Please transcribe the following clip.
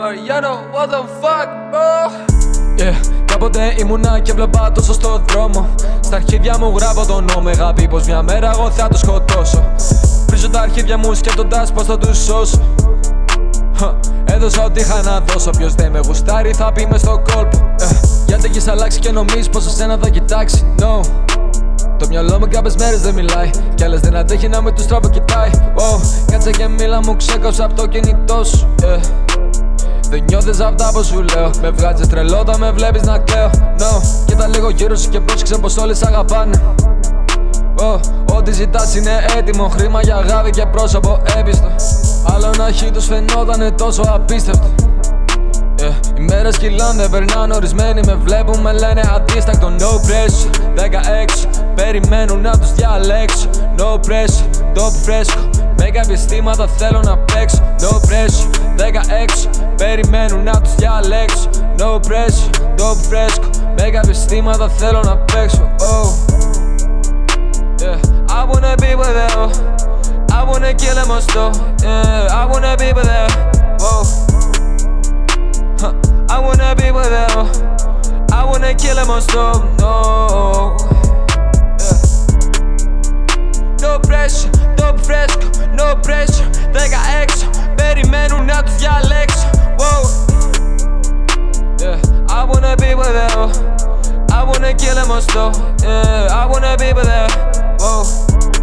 Mariano, what the fuck, bro. Yeah, κάποτε ήμουνα και βλέπα τόσο στο δρόμο. Στα αρχίδια μου γράφω τον νόμο Αγάπη πως μια μέρα εγώ θα το σκοτώσω. Βρίζω τα αρχίδια μου σκέφτοντας πως θα τους σώσω. Έδωσα ό,τι είχα να δώσω. Ποιος δεν με γουστάρει θα πει μες στο κόλπο. Ε, Γιατί έχεις αλλάξει και νομίζεις πως εσένα θα κοιτάξει. No. Το μυαλό μου κάποιες μέρες δεν μιλάει. Κι άλλες δεν αντέχει να με τους τρόπο κοιτάει. Oh, Κάτσε και μίλα μου ξέκαψα από το κινητό σου. Yeah. Δεν νιώθεις αυτά που σου λέω. Με βγάζεις τρελό όταν με βλέπεις να κλαίω. No, κοίτα λίγο γύρω σου και πρόσεξε πως όλοι σ' αγαπάνε. Oh, Ό,τι ζητάς είναι έτοιμο. Χρήμα για αγάπη και πρόσωπο έπιστο Άλλο να έχει τους φαινότανε τόσο απίστευτο. yeah. Οι μέρες κυλάνε, περνάνε ορισμένοι Με βλέπουν, με λένε αντίστακτο No pressure, 16 Περιμένουν να τους διαλέξω. No pressure, το φρέσκο. Με κάποια αισθήματα θέλω να παίξω. No pressure, 16 Περιμένουν να τους διαλέξω. No pressure, το φρέσκο. Με κάποια αισθήματα θέλω να παίξω. Oh. yeah. I wanna be with you I wanna kill him or yeah. I wanna be with you wanna be with you I wanna kill him or no no pressure Δέκα έξω, περιμένουν να τους διαλέξω Wow. Yeah, I wanna be with you I wanna kill them all Yeah, I wanna be with you Whoa.